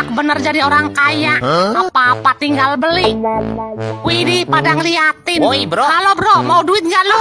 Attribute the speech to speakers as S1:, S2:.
S1: enak bener jadi orang kaya. Apa-apa tinggal beli. Widih, pada ngeliatin.
S2: Woi, bro.
S1: Halo bro, mau duit nggak lu?